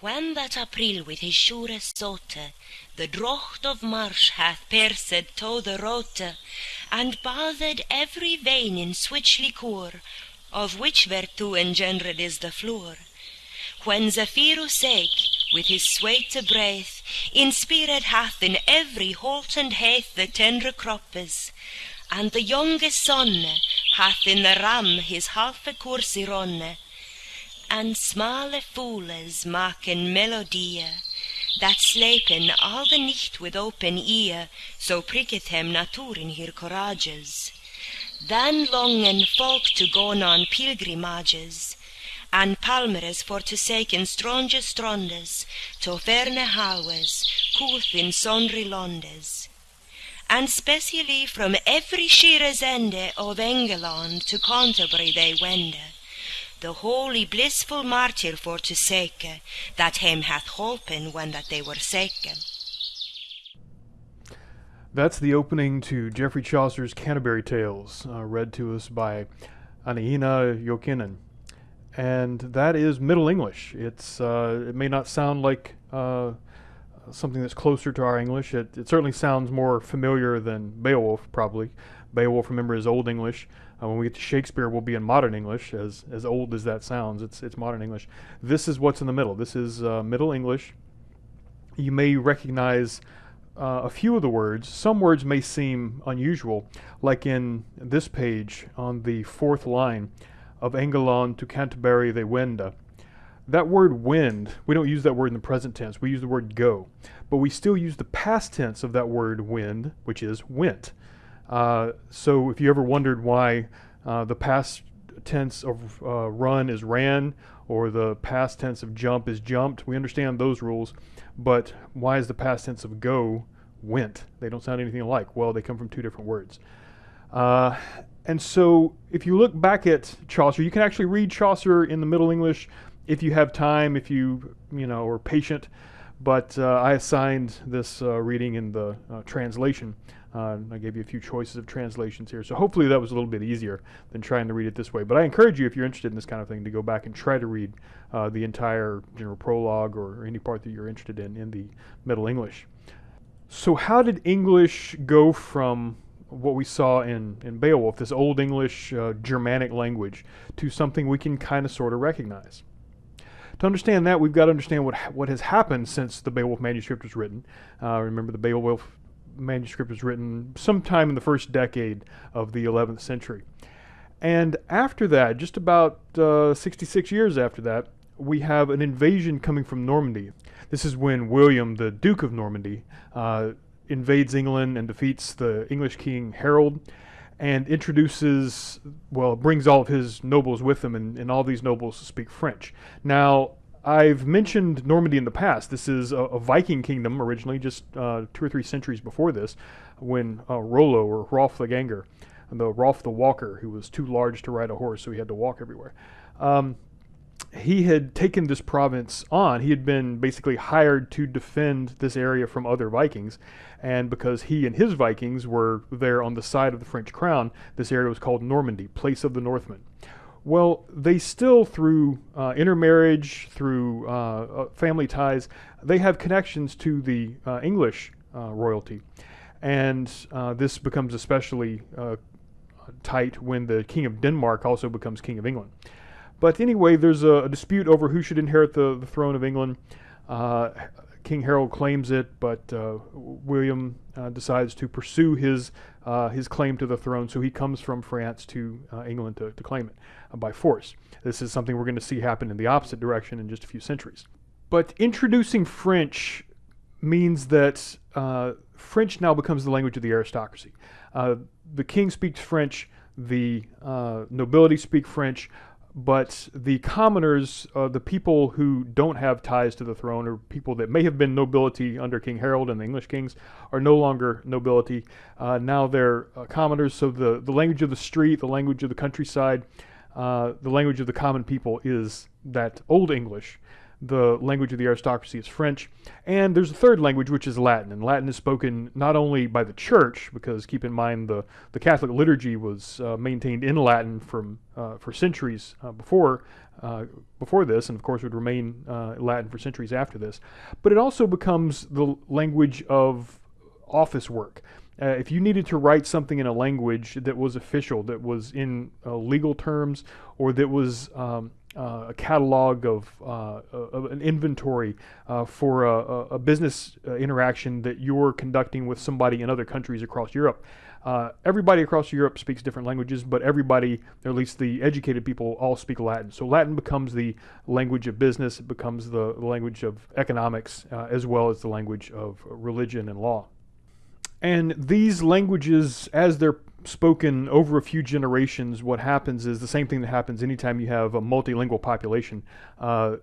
When that April with his sure sote The drocht of March hath pierced to the rote, And bathed every vein in switch liquor, Of which vertue engendred is the flour; When Zephyrus eke, with his sweete breath, Inspired hath in every holt and heath The tendre croppes, and the younge sonne Hath in the ram his halfe course y And smale foules maken melodie, That slepen all the nicht with open ear, So pricketh hem natuur in her courages. Then longen folk to gon on pilgrimages, And palmeres for to seken stronge strondes, To ferne halwes, coolth in sondry londes. And specially from every shires ende Of Engeland to Canterbury they wende, The holy blissful martyr for to seke, That hem hath holpen when that they were seke. That's the opening to Geoffrey Chaucer's Canterbury Tales, uh, read to us by Anaina Jokinen. And that is Middle English. It's uh, it may not sound like uh, something that's closer to our English. It, it certainly sounds more familiar than Beowulf, probably. Beowulf, remember, is Old English. Uh, when we get to Shakespeare, we'll be in modern English, as as old as that sounds. It's it's modern English. This is what's in the middle. This is uh, Middle English. You may recognize uh, a few of the words. Some words may seem unusual, like in this page on the fourth line of Engelon to Canterbury they wenda. That word wind, we don't use that word in the present tense, we use the word go. But we still use the past tense of that word wind, which is went. Uh, so if you ever wondered why uh, the past tense of uh, run is ran or the past tense of jump is jumped, we understand those rules. But why is the past tense of go went? They don't sound anything alike. Well, they come from two different words. Uh, and so if you look back at Chaucer, you can actually read Chaucer in the Middle English if you have time, if you, you know, are patient. But uh, I assigned this uh, reading in the uh, translation. Uh, I gave you a few choices of translations here. So hopefully that was a little bit easier than trying to read it this way. But I encourage you, if you're interested in this kind of thing, to go back and try to read uh, the entire general prologue or, any part that you're interested in in the Middle English. So how did English go from what we saw in, in Beowulf, this Old English uh, Germanic language, to something we can kind of sort of recognize? To understand that, we've got to understand what what has happened since the Beowulf manuscript was written. Uh, remember, the Beowulf manuscript was written sometime in the first decade of the 11th century. And after that, just about uh, 66 years after that, we have an invasion coming from Normandy. This is when William, the Duke of Normandy, uh, invades England and defeats the English king Harold and introduces, well, brings all of his nobles with him, and, and all these nobles speak French. Now, I've mentioned Normandy in the past. This is a, a Viking kingdom originally, just uh, two or three centuries before this, when uh, Rollo or Rolf the Ganger, the Rolf the Walker, who was too large to ride a horse, so he had to walk everywhere. Um, he had taken this province on. He had been basically hired to defend this area from other Vikings. And because he and his Vikings were there on the side of the French crown, this area was called Normandy, place of the Northmen. Well, they still, through uh, intermarriage, through uh, uh family ties, they have connections to the uh, English uh, royalty. And uh, this becomes especially tight when the King of Denmark also becomes King of England. But anyway, there's a, a dispute over who should inherit the, the throne of England. King Harold claims it, but William decides to pursue his uh, his claim to the throne. So he comes from France to uh, England to, to claim it uh, by force. This is something we're going to see happen in the opposite direction in just a few centuries. But introducing French means that French now becomes the language of the aristocracy. the king speaks French. The nobility speak French but the commoners, uh, the people who don't have ties to the throne, or people that may have been nobility under King Harold and the English kings, are no longer nobility. Uh, now they're uh, commoners, so the, the language of the street, the language of the countryside, uh, the language of the common people is that Old English. The language of the aristocracy is French. And there's a third language, which is Latin. And Latin is spoken not only by the church, because keep in mind the, the Catholic liturgy was uh, maintained in Latin from, uh, for centuries uh, before, uh, before this, and of course would remain uh, Latin for centuries after this. But it also becomes the language of office work. Uh, if you needed to write something in a language that was official, that was in uh, legal terms, or that was um, uh, a catalog of, uh, of an inventory uh, for a, a business uh, interaction that you're conducting with somebody in other countries across Europe. Uh, everybody across Europe speaks different languages, but everybody, or at least the educated people, all speak Latin. So Latin becomes the language of business, it becomes the, language of economics, uh, as well as the language of religion and law. And these languages, as they're spoken over a few generations, what happens is the same thing that happens anytime you have a multilingual population. Uh,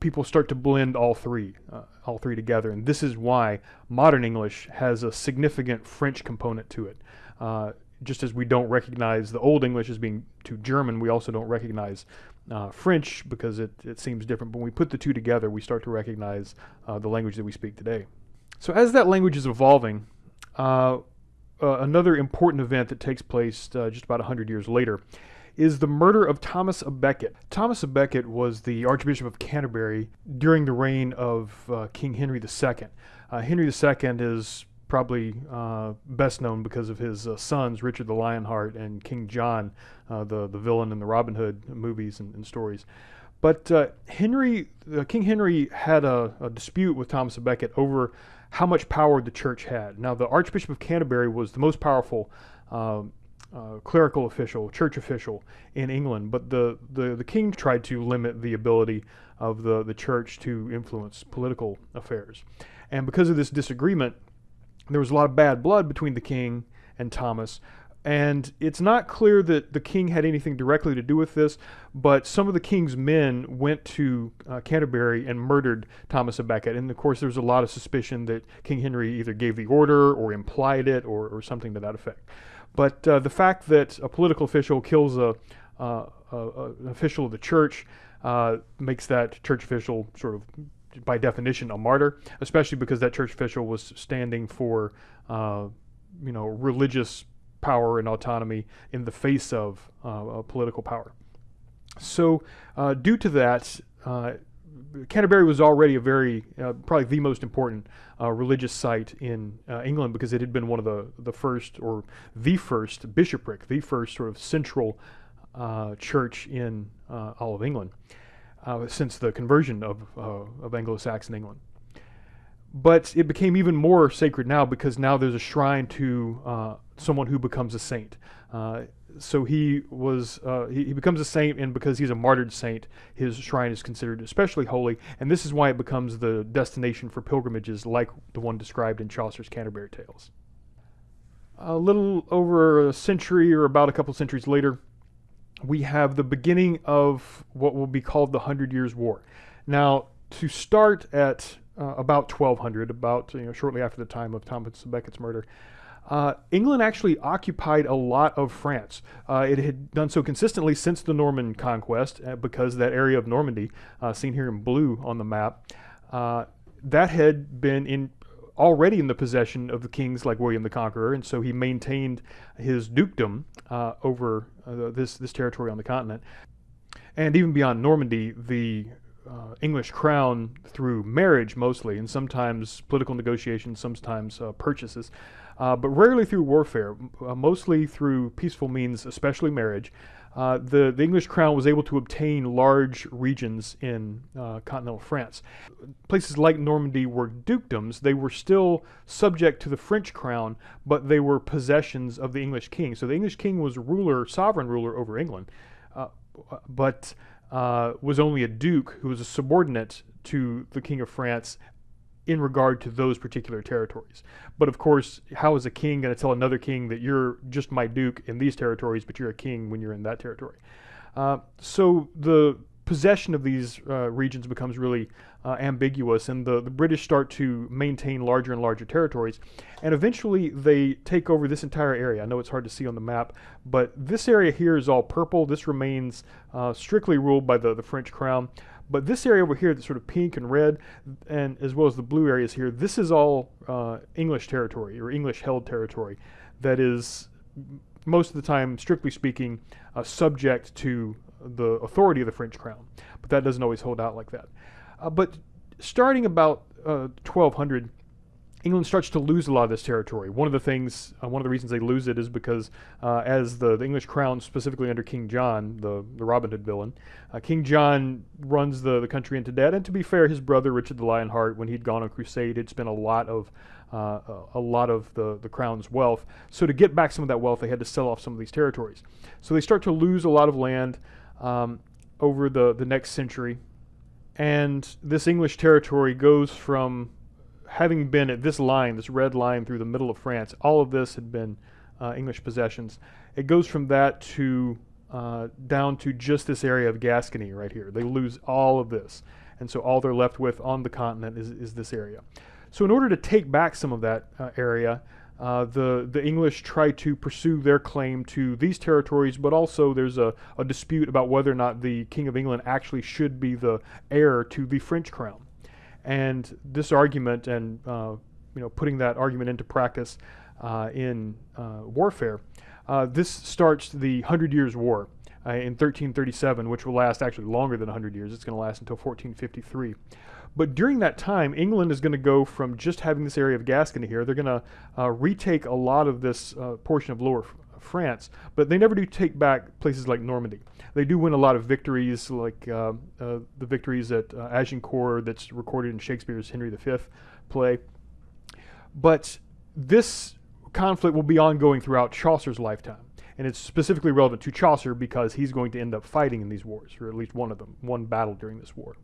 people start to blend all three, uh, all three together, and this is why modern English has a significant French component to it. Uh, just as we don't recognize the Old English as being too German, we also don't recognize uh, French because it, it seems different. But when we put the two together, we start to recognize uh, the language that we speak today. So as that language is evolving, uh, another important event that takes place uh, just about 100 years later is the murder of Thomas a Becket. Thomas a Becket was the Archbishop of Canterbury during the reign of uh, King Henry II. Uh, Henry II is probably uh, best known because of his uh, sons, Richard the Lionheart and King John, the, the villain in the Robin Hood movies and, and stories. But Henry, King Henry had a, a dispute with Thomas Becket over how much power the church had. Now, the Archbishop of Canterbury was the most powerful um, uh, clerical official, church official in England, but the, the, the king tried to limit the ability of the, the church to influence political affairs. And because of this disagreement, there was a lot of bad blood between the king and Thomas, and it's not clear that the king had anything directly to do with this, but some of the king's men went to uh, Canterbury and murdered Thomas of Becket. And of course, there's a lot of suspicion that King Henry either gave the order or implied it or, or something to that effect. But uh, the fact that a political official kills a, uh, a an official of the church uh, makes that church official sort of by definition a martyr, especially because that church official was standing for uh, you know religious power and autonomy in the face of uh, political power. So, uh, due to that, uh, Canterbury was already a very, uh, probably the most important uh, religious site in uh, England because it had been one of the, the first, or the first bishopric, the first sort of central church in all of England since the conversion of, of Anglo-Saxon England but it became even more sacred now because now there's a shrine to uh, someone who becomes a saint. Uh, so he was uh, he, he, becomes a saint, and because he's a martyred saint, his shrine is considered especially holy. And this is why it becomes the destination for pilgrimages, like the one described in Chaucer's Canterbury Tales. A little over a century, or about a couple centuries later, we have the beginning of what will be called the Hundred Years' War. Now, to start at uh, about 1200, about you know, shortly after the time of Thomas Becket's murder. Uh, England actually occupied a lot of France. Uh, it had done so consistently since the Norman conquest, uh, because that area of Normandy, uh, seen here in blue on the map, uh, that had been in already in the possession of the kings like William the Conqueror, and so he maintained his dukedom over this this territory on the continent. And even beyond Normandy, the uh, English crown through marriage mostly, and sometimes political negotiations, sometimes uh, purchases, uh, but rarely through warfare, uh, mostly through peaceful means, especially marriage. Uh, the, the English crown was able to obtain large regions in uh, continental France. Places like Normandy were dukedoms. They were still subject to the French crown, but they were possessions of the English king. So the English king was ruler, sovereign ruler over England. but uh, was only a duke who was a subordinate to the King of France in regard to those particular territories. But of course, how is a king going to tell another king that you're just my duke in these territories, but you're a king when you're in that territory? Uh, so the possession of these uh, regions becomes really uh, ambiguous, and the, the British start to maintain larger and larger territories. And eventually, they take over this entire area. I know it's hard to see on the map, but this area here is all purple. This remains uh, strictly ruled by the, the French crown. But this area over here, the sort of pink and red, and as well as the blue areas here, this is all uh, English territory or English-held territory that is most of the time, strictly speaking, uh, subject to the authority of the French crown. But that doesn't always hold out like that. Uh, but starting about 1200, uh, England starts to lose a lot of this territory. One of the things, uh, one of the reasons they lose it is because uh, as the, the, English crown, specifically under King John, the, the Robin Hood villain, uh, King John runs the, the country into debt. And to be fair, his brother Richard the Lionheart, when he'd gone on crusade, had spent a lot of uh, a lot of the, the crown's wealth. So to get back some of that wealth, they had to sell off some of these territories. So they start to lose a lot of land um, over the, the next century. And this English territory goes from having been at this line, this red line through the middle of France, all of this had been uh, English possessions. It goes from that to uh, down to just this area of Gascony right here. They lose all of this. And so all they're left with on the continent is, is this area. So in order to take back some of that uh, area, uh, the the English try to pursue their claim to these territories, but also there's a, a dispute about whether or not the King of England actually should be the heir to the French crown. And this argument, and uh, you know, putting that argument into practice uh, in uh, warfare, uh, this starts the Hundred Years' War in 1337, which will last actually longer than 100 years. It's going to last until 1453. But during that time, England is going to go from just having this area of Gascony here, they're going to uh, retake a lot of this uh, portion of Lower France, but they never do take back places like Normandy. They do win a lot of victories, like uh, uh the victories at uh, Agincourt that's recorded in Shakespeare's Henry V play. But this conflict will be ongoing throughout Chaucer's lifetime. And it's specifically relevant to Chaucer because he's going to end up fighting in these wars, or at least one of them, one battle during this war.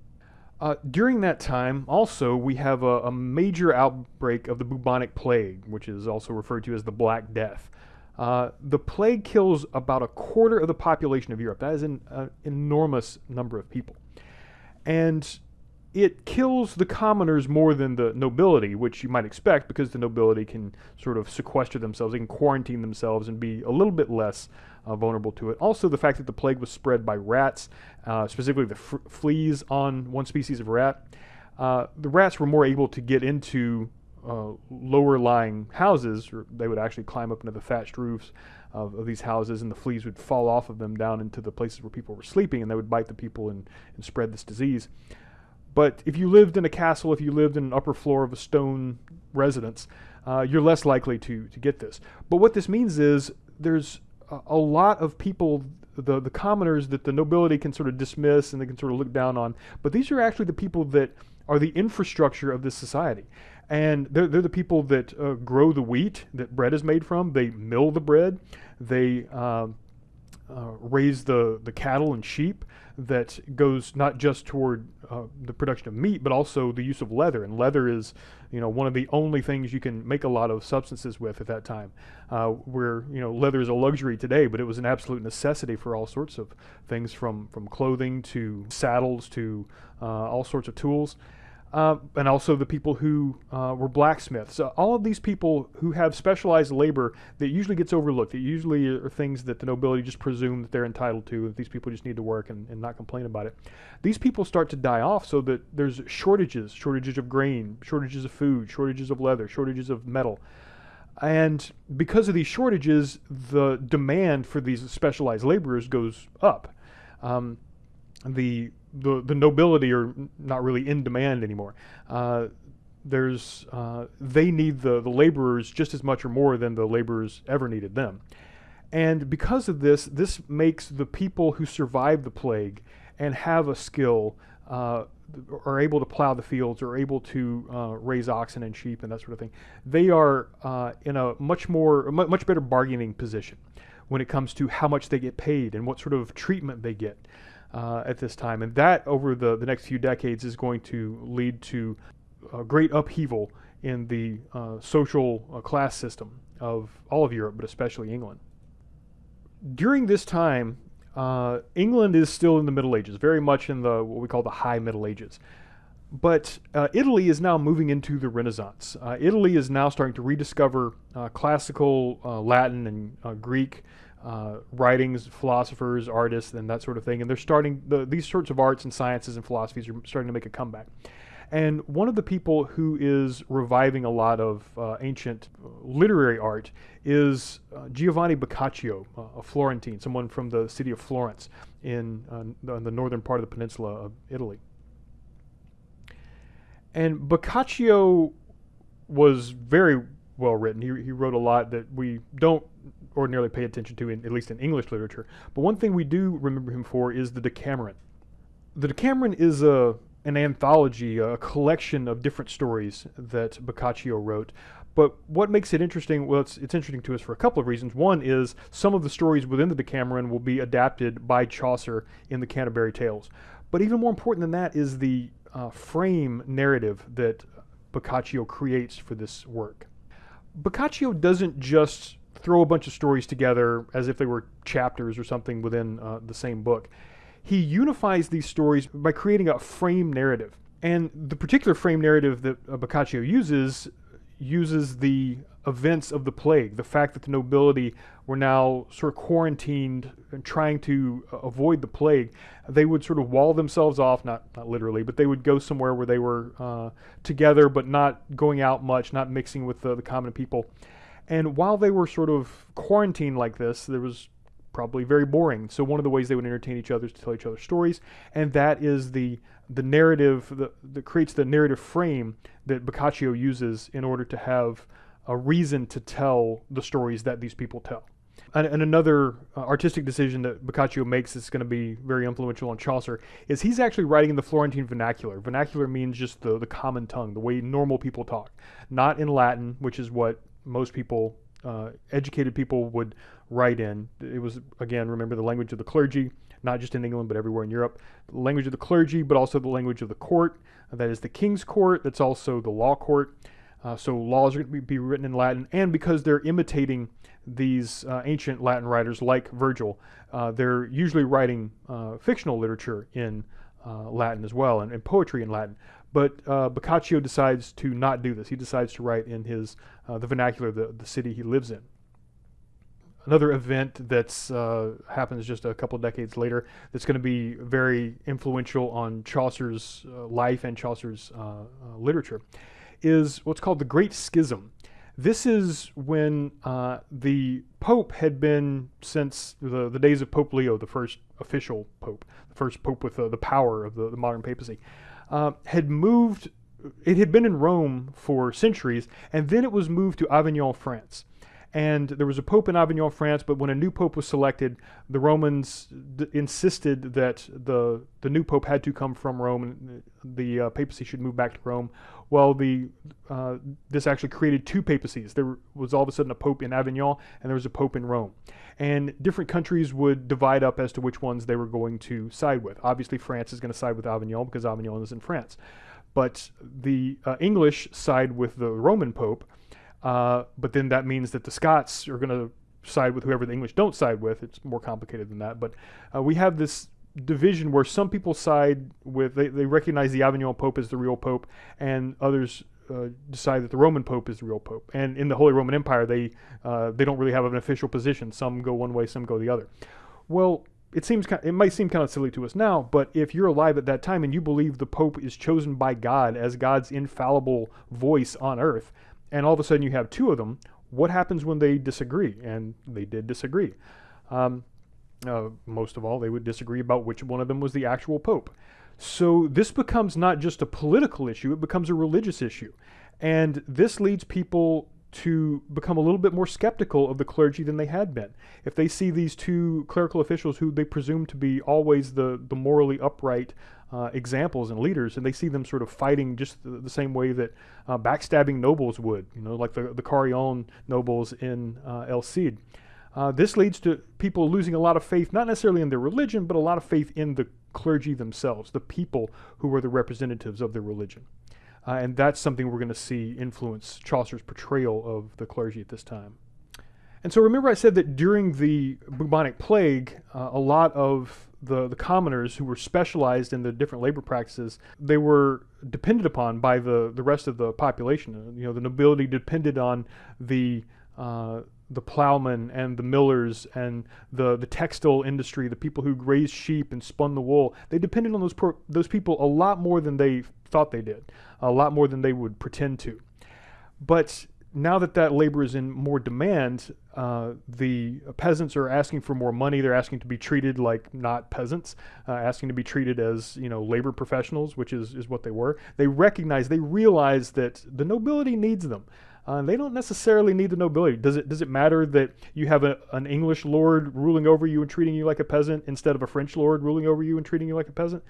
Uh, during that time, also, we have a, a, major outbreak of the bubonic plague, which is also referred to as the Black Death. Uh, the plague kills about a quarter of the population of Europe. That is an uh, enormous number of people. And it kills the commoners more than the nobility, which you might expect because the nobility can sort of sequester themselves, they can quarantine themselves and be a little bit less uh, vulnerable to it. Also, the fact that the plague was spread by rats, uh, specifically the fleas on one species of rat. Uh, the rats were more able to get into uh, lower lying houses, they would actually climb up into the thatched roofs of, of, these houses, and the fleas would fall off of them down into the places where people were sleeping, and they would bite the people and, and spread this disease. But if you lived in a castle, if you lived in an upper floor of a stone residence, uh, you're less likely to, to get this. But what this means is there's a, a lot of people, the, the commoners that the nobility can sort of dismiss and they can sort of look down on, but these are actually the people that are the infrastructure of this society. And they're, they're the people that uh, grow the wheat that bread is made from. They mill the bread. They uh, uh, raise the, the cattle and sheep that goes not just toward uh, the production of meat, but also the use of leather. And leather is, you know, one of the only things you can make a lot of substances with at that time. Uh, where you know leather is a luxury today, but it was an absolute necessity for all sorts of things, from from clothing to saddles to uh, all sorts of tools uh, and also the people who uh, were blacksmiths. So all of these people who have specialized labor that usually gets overlooked. That usually are things that the nobility just presume that they're entitled to. That these people just need to work and, and not complain about it. These people start to die off, so that there's shortages, shortages of grain, shortages of food, shortages of leather, shortages of metal. And because of these shortages, the demand for these specialized laborers goes up. Um, the the the nobility are not really in demand anymore. Uh, there's uh, they need the the laborers just as much or more than the laborers ever needed them, and because of this, this makes the people who survive the plague and have a skill. Uh, are able to plow the fields, or able to uh, raise oxen and sheep and that sort of thing. They are uh, in a much more, much better bargaining position when it comes to how much they get paid and what sort of treatment they get uh, at this time. And that, over the, the next few decades, is going to lead to a great upheaval in the uh, social uh, class system of all of Europe, but especially England. During this time, uh, England is still in the Middle Ages, very much in the what we call the High Middle Ages. But uh, Italy is now moving into the Renaissance. Uh, Italy is now starting to rediscover uh, classical uh, Latin and uh, writings, philosophers, artists, and that sort of thing. And they're starting the, these sorts of arts and sciences and philosophies are starting to make a comeback. And one of the people who is reviving a lot of uh, ancient literary art is uh, Giovanni Boccaccio, uh, a Florentine, someone from the city of Florence in, uh, in the northern part of the peninsula of Italy. And Boccaccio was very well written. He, he wrote a lot that we don't ordinarily pay attention to, in, at least in English literature. But one thing we do remember him for is the Decameron. The Decameron is a an anthology, a collection of different stories that Boccaccio wrote. But what makes it interesting? Well, it's, it's interesting to us for a couple of reasons. One is some of the stories within the Decameron will be adapted by Chaucer in the Canterbury Tales. But even more important than that is the uh, frame narrative that Boccaccio creates for this work. Boccaccio doesn't just throw a bunch of stories together as if they were chapters or something within uh, the same book he unifies these stories by creating a frame narrative. And the particular frame narrative that uh, Boccaccio uses uses the events of the plague, the fact that the nobility were now sort of quarantined and trying to uh, avoid the plague. They would sort of wall themselves off, not, not literally, but they would go somewhere where they were uh, together but not going out much, not mixing with the, the common people. And while they were sort of quarantined like this, there was probably very boring. So one of the ways they would entertain each other is to tell each other stories, and that is the the narrative that, that creates the narrative frame that Boccaccio uses in order to have a reason to tell the stories that these people tell. And, and another uh, artistic decision that Boccaccio makes that's going to be very influential on Chaucer is he's actually writing in the Florentine vernacular. Vernacular means just the, the common tongue, the way normal people talk, not in Latin, which is what most people uh, educated people would write in. It was, again, remember the language of the clergy, not just in England, but everywhere in Europe. The language of the clergy, but also the language of the court. that is the king's court, that's also the law court. Uh, so laws are going to be written in Latin, and because they're imitating these uh, ancient Latin writers like Virgil, uh, they're usually writing uh, fictional literature in uh, Latin as well, and, and, poetry in Latin. But uh, Boccaccio decides to not do this. He decides to write in his the vernacular, the, the city he lives in another event that's uh, happens just a couple decades later that's going to be very influential on Chaucer's uh, life and Chaucer's uh, uh, literature is what's called the Great Schism. This is when uh, the Pope had been since the, the days of Pope Leo, the first official Pope, the first Pope with the power of the, the modern papacy, had moved. It had been in Rome for centuries, and then it was moved to Avignon, France and there was a pope in Avignon, France. But when a new pope was selected, the Romans insisted that the the new pope had to come from Rome, and the uh, papacy should move back to Rome. Well, the uh, this actually created two papacies. There was all of a sudden a pope in Avignon, and there was a pope in Rome. And different countries would divide up as to which ones they were going to side with. Obviously, France is going to side with Avignon because Avignon is in France. But the uh, English side with the Roman pope uh, but then that means that the Scots are going to side with whoever the English don't side with. It's more complicated than that. But uh, we have this division where some people side with, they, they recognize the Avignon Pope as the real Pope, and others uh, decide that the Roman Pope is the real Pope. And in the Holy Roman Empire, they, uh, they don't really have an official position. Some go one way, some go the other. Well, it seems it might seem kind of silly to us now, but if you're alive at that time and you believe the Pope is chosen by God as God's infallible voice on earth, and all of a sudden you have two of them. What happens when they disagree? And they did disagree. Um, uh, most of all, they would disagree about which one of them was the actual pope. So this becomes not just a political issue, it becomes a religious issue. And this leads people to become a little bit more skeptical of the clergy than they had been. If they see these two clerical officials who they presume to be always the, the morally upright uh, examples and leaders, and they see them sort of fighting just the, the same way that uh, backstabbing nobles would, you know, like the, the Carrion nobles in uh, El Cid. Uh, this leads to people losing a lot of faith, not necessarily in their religion, but a lot of faith in the clergy themselves, the people who were the representatives of their religion. Uh, and that's something we're going to see influence Chaucer's portrayal of the clergy at this time. And so remember, I said that during the bubonic plague, uh, a lot of the, the commoners who were specialized in the different labor practices, they were depended upon by the, the rest of the population. Uh, you know, the nobility depended on the uh, the plowmen and the millers and the, the textile industry, the people who raised sheep and spun the wool. They depended on those those people a lot more than they thought they did, a lot more than they would pretend to. But now that that labor is in more demand, uh, the peasants are asking for more money. They're asking to be treated like not peasants, uh, asking to be treated as you know labor professionals, which is is what they were. They recognize, they realize that the nobility needs them. Uh, they don't necessarily need the nobility. Does it does it matter that you have a, an English lord ruling over you and treating you like a peasant instead of a French lord ruling over you and treating you like a peasant?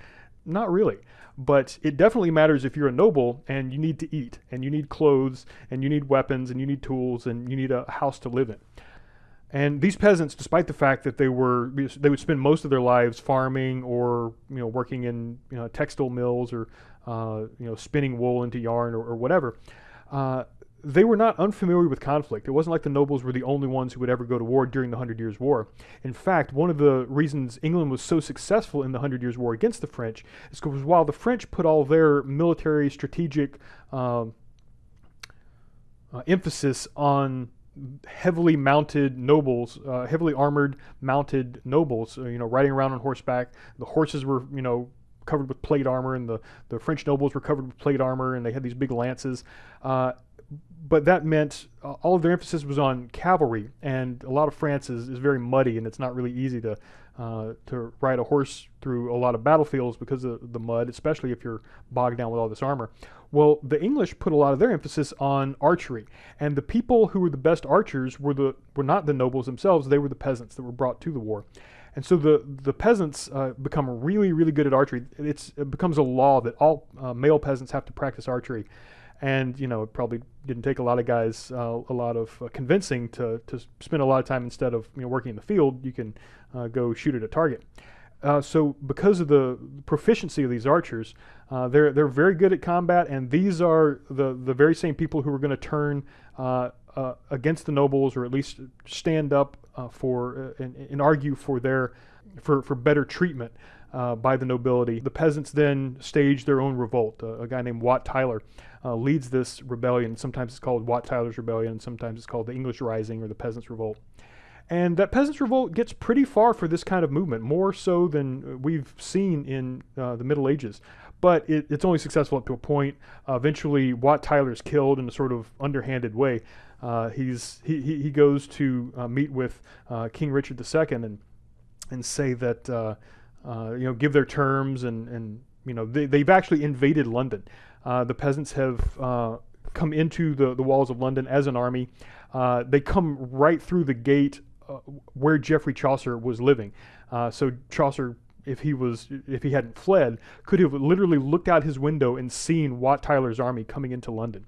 Not really. But it definitely matters if you're a noble and you need to eat and you need clothes and you need weapons and you need tools and you need a house to live in. And these peasants, despite the fact that they were they would spend most of their lives farming or you know working in you know, textile mills or uh, you know spinning wool into yarn or, or whatever, uh, they were not unfamiliar with conflict. It wasn't like the nobles were the only ones who would ever go to war during the Hundred Years' War. In fact, one of the reasons England was so successful in the Hundred Years' War against the French is because while the French put all their military strategic um, uh, emphasis on heavily mounted nobles, uh, heavily armored mounted nobles, uh, you know, riding around on horseback. The horses were, you know, covered with plate armor, and the, the French nobles were covered with plate armor, and they had these big lances. Uh, but that meant uh, all of their emphasis was on cavalry, and a lot of France is, is very muddy, and it's not really easy to uh, to ride a horse through a lot of battlefields because of the mud, especially if you're bogged down with all this armor. Well, the English put a lot of their emphasis on archery, and the people who were the best archers were the were not the nobles themselves; they were the peasants that were brought to the war. And so the the peasants uh, become really really good at archery. It's, it becomes a law that all uh, male peasants have to practice archery and you know it probably didn't take a lot of guys uh, a lot of uh, convincing to, to spend a lot of time instead of you know, working in the field you can uh, go shoot at a target. Uh, so because of the proficiency of these archers uh, they're, they're very good at combat and these are the, the very same people who are going to turn uh, against the nobles or at least stand up for and, and, argue for their for, for better treatment by the nobility. The peasants then stage their own revolt. A guy named Wat Tyler uh, leads this rebellion. Sometimes it's called Wat Tyler's Rebellion, sometimes it's called the English Rising or the Peasants' Revolt. And that Peasants' Revolt gets pretty far for this kind of movement, more so than we've seen in uh, the Middle Ages. But it, it's only successful up to a point. Uh, eventually, Wat Tyler is killed in a sort of underhanded way. Uh, he's, he, he goes to uh, meet with uh, King Richard II and, and say that, you know, give their terms and, and you know, they, they've actually invaded London. Uh, the peasants have uh, come into the, the walls of London as an army. Uh, they come right through the gate uh, where Geoffrey Chaucer was living. Uh, so Chaucer, if he was, if he hadn't fled, could have literally looked out his window and seen Wat Tyler's army coming into London.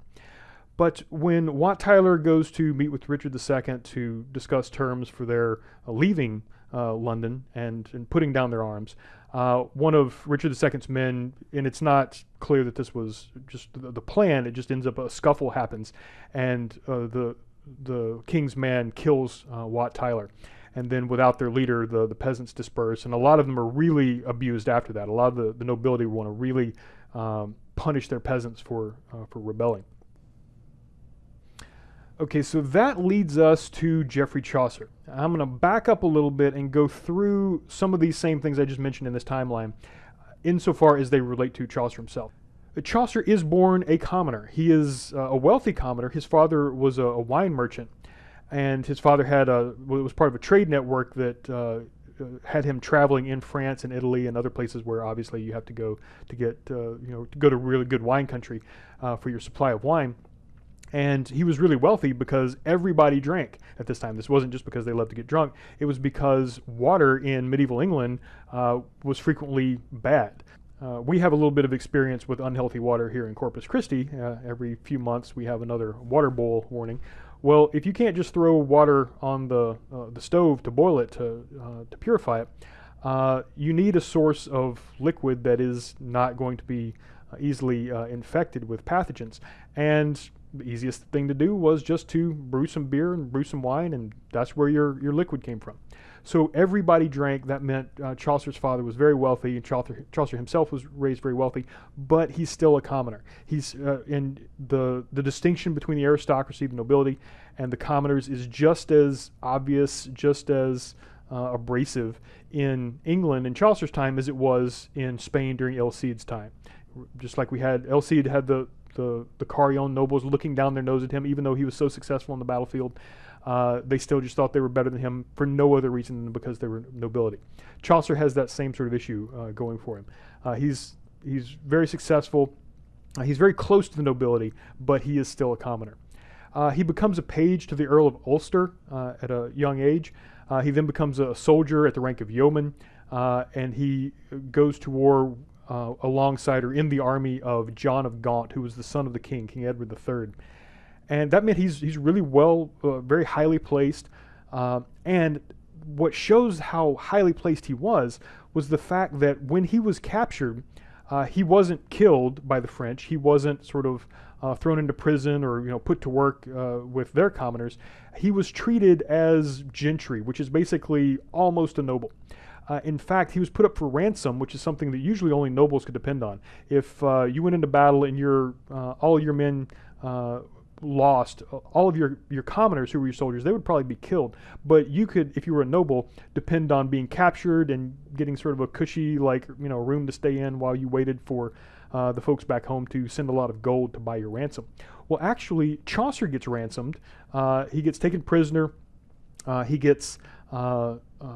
But when Wat Tyler goes to meet with Richard II to discuss terms for their leaving London and, and putting down their arms, uh, one of Richard II's men, and it's not clear that this was just the, plan. It just ends up a scuffle happens, and uh, the the king's man kills uh, Wat Tyler, and then without their leader, the the peasants disperse, and a lot of them are really abused after that. A lot of the, the nobility want to really um, punish their peasants for uh, for rebelling. Okay, so that leads us to Geoffrey Chaucer. I'm going to back up a little bit and go through some of these same things I just mentioned in this timeline, insofar as they relate to Chaucer himself. Chaucer is born a commoner. He is uh, a wealthy commoner. His father was a, wine merchant, and his father had a well, was part of a trade network that uh, had him traveling in France and Italy and other places where obviously you have to go to get uh, you know to go to really good wine country uh, for your supply of wine and he was really wealthy because everybody drank at this time. This wasn't just because they loved to get drunk. It was because water in medieval England uh, was frequently bad. Uh, we have a little bit of experience with unhealthy water here in Corpus Christi. Uh, every few months we have another water bowl warning. Well, if you can't just throw water on the, uh, the stove to boil it to, uh, to purify it, uh, you need a source of liquid that is not going to be easily infected with pathogens. And the easiest thing to do was just to brew some beer and brew some wine, and that's where your, your liquid came from. So everybody drank. That meant uh, Chaucer's father was very wealthy, and Chaucer, Chaucer himself was raised very wealthy, but he's still a commoner. He's uh, and the the distinction between the aristocracy, the nobility, and the commoners is just as obvious, just as uh, abrasive in England in Chaucer's time as it was in Spain during El Cid's time. Just like we had El Cid had the the the Carrion nobles looking down their nose at him, even though he was so successful on the battlefield. Uh, they still just thought they were better than him for no other reason than because they were nobility. Chaucer has that same sort of issue uh, going for him. Uh, he's he's very successful. Uh, he's very close to the nobility, but he is still a commoner. Uh, he becomes a page to the Earl of Ulster uh, at a young age. he then becomes a soldier at the rank of yeoman, and he goes to war alongside or in the army of John of Gaunt, who was the son of the king, King Edward III and that meant he's he's really well, uh, very highly placed. Uh, and what shows how highly placed he was was the fact that when he was captured, uh, he wasn't killed by the French. He wasn't sort of uh, thrown into prison or you know put to work uh, with their commoners. He was treated as gentry, which is basically almost a noble. Uh, in fact, he was put up for ransom, which is something that usually only nobles could depend on. If uh, you went into battle and your uh, all your men uh, lost, all of your, your commoners who were your soldiers, they would probably be killed. But you could, if you were a noble, depend on being captured and getting sort of a cushy, like, you know, room to stay in while you waited for uh, the folks back home to send a lot of gold to buy your ransom. Well, actually, Chaucer gets ransomed. Uh, he gets taken prisoner. Uh, he gets uh, uh,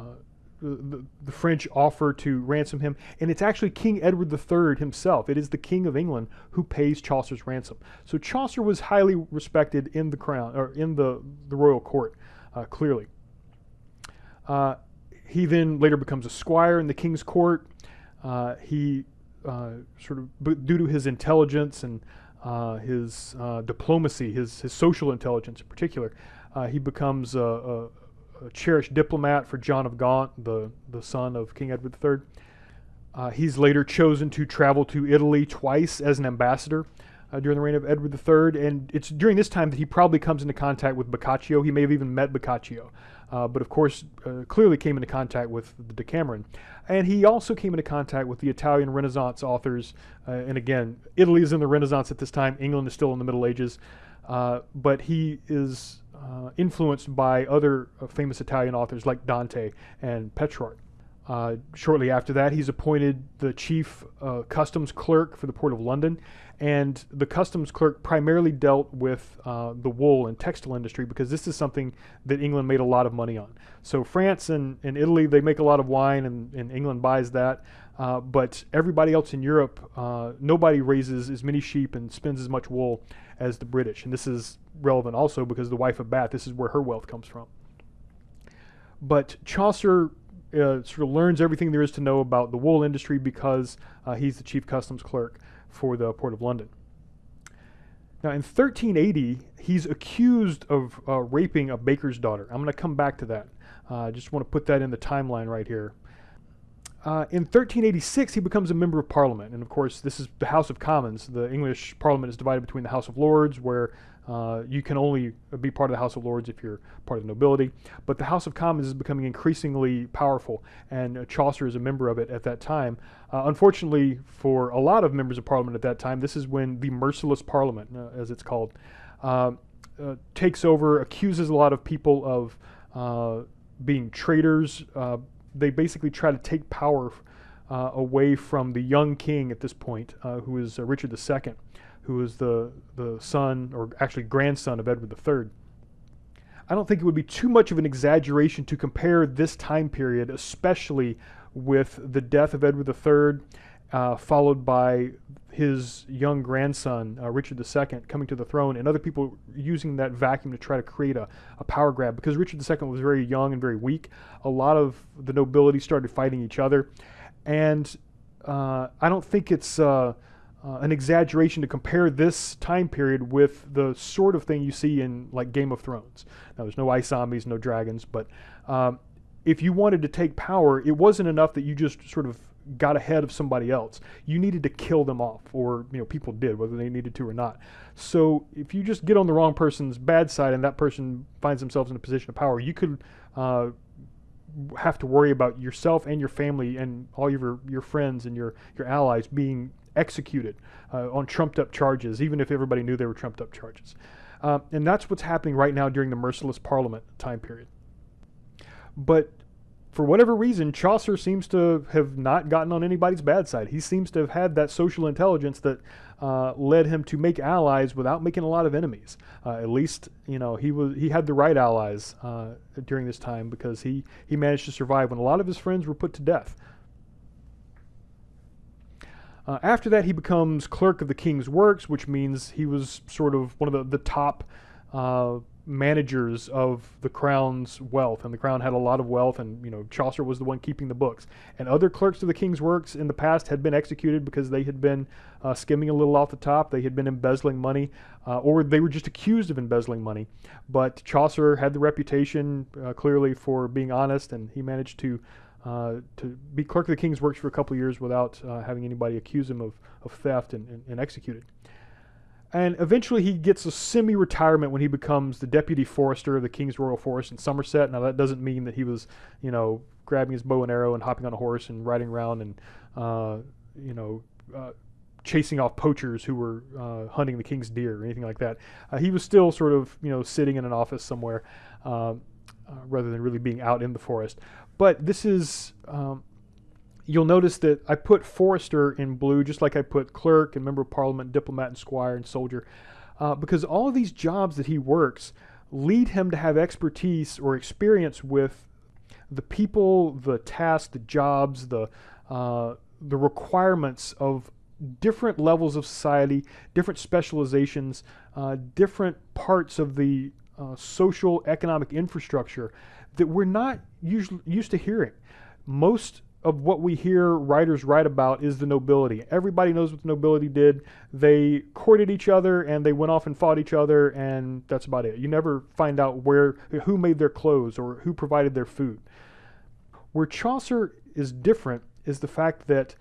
the, the, French offer to ransom him, and it's actually King Edward III himself. It is the King of England who pays Chaucer's ransom. So Chaucer was highly respected in the crown or in the the royal court, uh, clearly. Uh, he then later becomes a squire in the king's court. Uh, he uh, sort of due to his intelligence and uh, his uh, diplomacy, his his social intelligence in particular, he becomes a, a a cherished diplomat for John of Gaunt, the, the son of King Edward III. Uh, he's later chosen to travel to Italy twice as an ambassador uh, during the reign of Edward III, and it's during this time that he probably comes into contact with Boccaccio. He may have even met Boccaccio, uh, but of course, uh, clearly came into contact with the Decameron. And he also came into contact with the Italian Renaissance authors. Uh, and again, Italy is in the Renaissance at this time, England is still in the Middle Ages. Uh, but he is uh, influenced by other uh, famous Italian authors like Dante and Petrarch. Uh, shortly after that, he's appointed the chief uh, customs clerk for the Port of London. And the customs clerk primarily dealt with uh, the wool and textile industry because this is something that England made a lot of money on. So, France and, and Italy, they make a lot of wine, and, and England buys that. Uh, but everybody else in Europe, nobody raises as many sheep and spins as much wool as the British. And this is relevant also because the wife of Bath, this is where her wealth comes from. But Chaucer uh, sort of learns everything there is to know about the wool industry because uh, he's the chief customs clerk for the Port of London. Now, in 1380, he's accused of uh, raping a baker's daughter. I'm going to come back to that. Uh, I just want to put that in the timeline right here. Uh, in 1386, he becomes a member of Parliament, and of course, this is the House of Commons. The English Parliament is divided between the House of Lords, where uh, you can only be part of the House of Lords if you're part of the nobility, but the House of Commons is becoming increasingly powerful, and uh, Chaucer is a member of it at that time. Uh, unfortunately, for a lot of members of Parliament at that time, this is when the Merciless Parliament, uh, as it's called, uh, takes over, accuses a lot of people of being traitors they basically try to take power uh, away from the young king at this point, uh, who is uh, Richard II, who is the, the son, or actually grandson of Edward III. I don't think it would be too much of an exaggeration to compare this time period, especially with the death of Edward III, uh, followed by his young grandson, uh, Richard II, coming to the throne, and other people using that vacuum to try to create a, a power grab. Because Richard II was very young and very weak, a lot of the nobility started fighting each other. And uh, I don't think it's uh, uh, an exaggeration to compare this time period with the sort of thing you see in like Game of Thrones. Now, there's no ice zombies, no dragons, but um, if you wanted to take power, it wasn't enough that you just sort of got ahead of somebody else, you needed to kill them off, or you know people did, whether they needed to or not. So if you just get on the wrong person's bad side and that person finds themselves in a position of power, you could uh, have to worry about yourself and your family and all your your friends and your your allies being executed uh, on trumped up charges, even if everybody knew they were trumped up charges. Uh, and that's what's happening right now during the merciless Parliament time period. But for whatever reason, Chaucer seems to have not gotten on anybody's bad side. He seems to have had that social intelligence that uh, led him to make allies without making a lot of enemies. Uh, at least, you know, he was he had the right allies uh, during this time because he he managed to survive when a lot of his friends were put to death. Uh, after that, he becomes clerk of the king's works, which means he was sort of one of the, the top uh, managers of the crown's wealth. And the crown had a lot of wealth, and you know Chaucer was the one keeping the books. And other clerks of the king's works in the past had been executed because they had been uh, skimming a little off the top. They had been embezzling money, uh, or they were just accused of embezzling money. But Chaucer had the reputation uh, clearly for being honest, and he managed to uh, to be clerk of the king's works for a couple years without uh, having anybody accuse him of, of theft and, and, and executed. And eventually he gets a semi retirement when he becomes the deputy forester of the King's Royal Forest in Somerset. Now, that doesn't mean that he was, you know, grabbing his bow and arrow and hopping on a horse and riding around and, uh, you know, uh, chasing off poachers who were uh, hunting the king's deer or anything like that. Uh, he was still sort of, you know, sitting in an office somewhere um, uh, rather than really being out in the forest. But this is, um, you'll notice that I put forester in blue, just like I put clerk and member of parliament, diplomat and squire and soldier, uh, because all of these jobs that he works lead him to have expertise or experience with the people, the tasks, the jobs, the uh, the requirements of different levels of society, different specializations, uh, different parts of the uh, social economic infrastructure that we're not usually used to hearing. Most of what we hear writers write about is the nobility. Everybody knows what the nobility did. They courted each other and they went off and fought each other, and that's about it. You never find out where who made their clothes or who provided their food. Where Chaucer is different is the fact that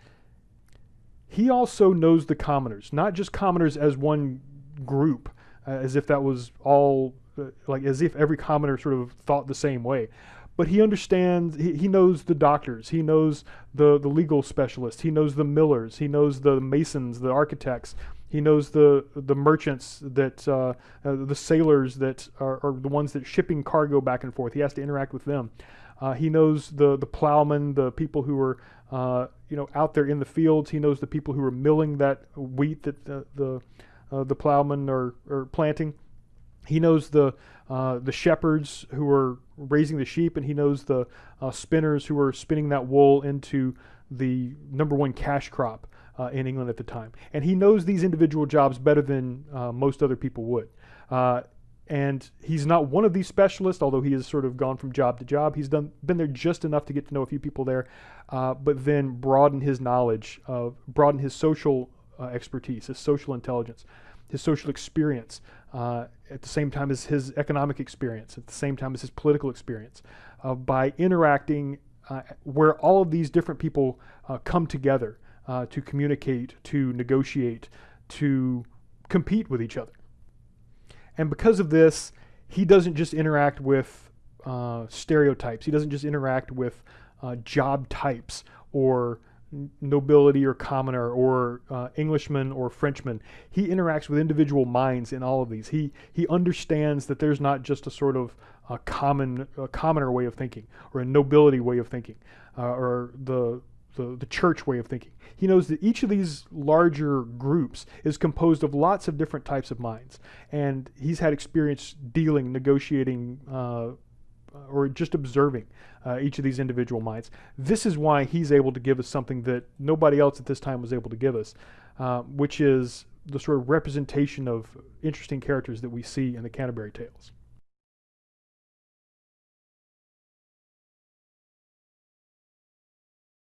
he also knows the commoners, not just commoners as one group, uh, as if that was all like as if every commoner sort of thought the same way. But he understands, he, he knows the doctors, he knows the, the legal specialists, he knows the millers, he knows the masons, the architects, he knows the the merchants that uh, uh, the sailors that are, are, the ones that shipping cargo back and forth. He has to interact with them. Uh, he knows the the plowmen, the people who are uh, you know out there in the fields. He knows the people who are milling that wheat that the the, uh, the plowmen are, are planting. He knows the uh, the shepherds who are raising the sheep, and he knows the uh, spinners who are spinning that wool into the number one cash crop uh, in England at the time. And he knows these individual jobs better than uh, most other people would. Uh, and he's not one of these specialists, although he has sort of gone from job to job. He's done been there just enough to get to know a few people there, uh, but then broaden his knowledge, of, broaden his social expertise, his social intelligence, his social experience, uh, at the same time as his economic experience, at the same time as his political experience, uh, by interacting uh, where all of these different people uh, come together uh, to communicate, to negotiate, to compete with each other. And because of this, he doesn't just interact with stereotypes, he doesn't just interact with job types or nobility or commoner or uh, Englishman or Frenchman. He interacts with individual minds in all of these. He he understands that there's not just a sort of a common a commoner way of thinking or a nobility way of thinking uh, or the, the the church way of thinking. He knows that each of these larger groups is composed of lots of different types of minds, and he's had experience dealing, negotiating, uh, or just observing uh, each of these individual minds. This is why he's able to give us something that nobody else at this time was able to give us, uh, which is the sort of representation of interesting characters that we see in the Canterbury Tales.